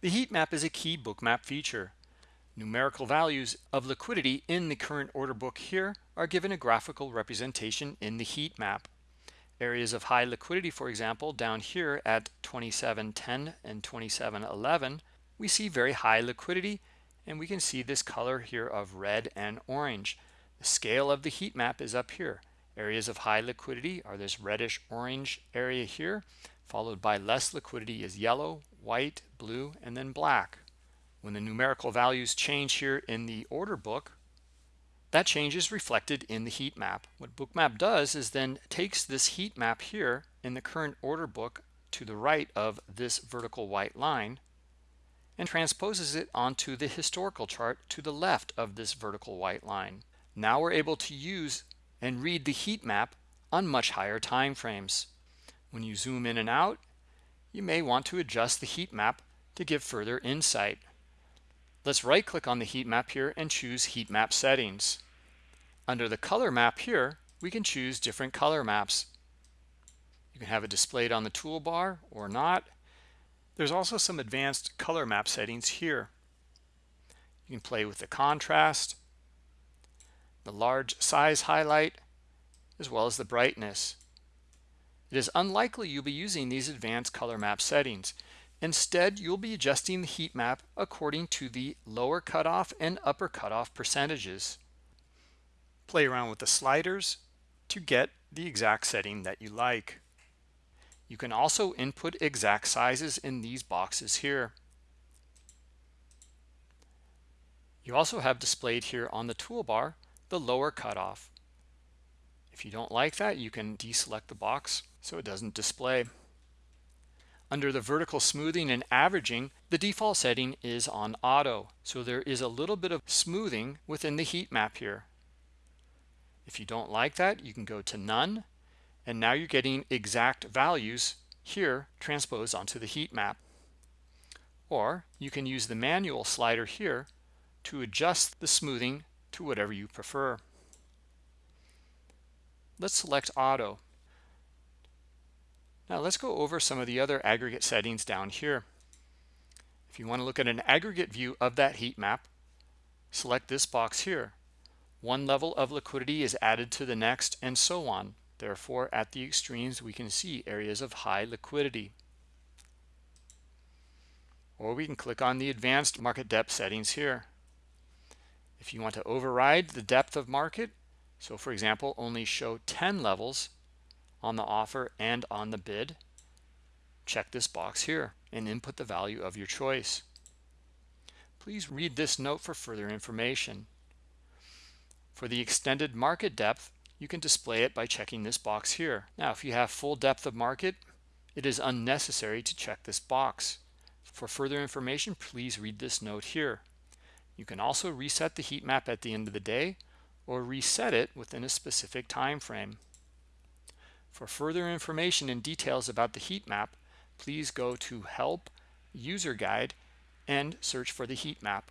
The heat map is a key bookmap feature. Numerical values of liquidity in the current order book here are given a graphical representation in the heat map. Areas of high liquidity, for example, down here at 27.10 and 27.11, we see very high liquidity and we can see this color here of red and orange. The scale of the heat map is up here. Areas of high liquidity are this reddish orange area here, followed by less liquidity is yellow, white, blue, and then black. When the numerical values change here in the order book, that change is reflected in the heat map. What bookmap does is then takes this heat map here in the current order book to the right of this vertical white line and transposes it onto the historical chart to the left of this vertical white line. Now we're able to use and read the heat map on much higher time frames. When you zoom in and out, you may want to adjust the heat map to give further insight. Let's right click on the heat map here and choose heat map settings. Under the color map here, we can choose different color maps. You can have it displayed on the toolbar or not. There's also some advanced color map settings here. You can play with the contrast, the large size highlight, as well as the brightness. It is unlikely you'll be using these advanced color map settings. Instead, you'll be adjusting the heat map according to the lower cutoff and upper cutoff percentages. Play around with the sliders to get the exact setting that you like. You can also input exact sizes in these boxes here. You also have displayed here on the toolbar the lower cutoff. If you don't like that, you can deselect the box so it doesn't display. Under the vertical smoothing and averaging, the default setting is on auto. So there is a little bit of smoothing within the heat map here. If you don't like that, you can go to none. And now you're getting exact values here transposed onto the heat map. Or you can use the manual slider here to adjust the smoothing to whatever you prefer. Let's select auto. Now let's go over some of the other aggregate settings down here. If you want to look at an aggregate view of that heat map, select this box here. One level of liquidity is added to the next and so on. Therefore, at the extremes, we can see areas of high liquidity. Or we can click on the advanced market depth settings here. If you want to override the depth of market, so for example, only show 10 levels, on the offer and on the bid, check this box here and input the value of your choice. Please read this note for further information. For the extended market depth, you can display it by checking this box here. Now, if you have full depth of market, it is unnecessary to check this box. For further information, please read this note here. You can also reset the heat map at the end of the day or reset it within a specific time frame. For further information and details about the heat map, please go to Help, User Guide, and search for the heat map.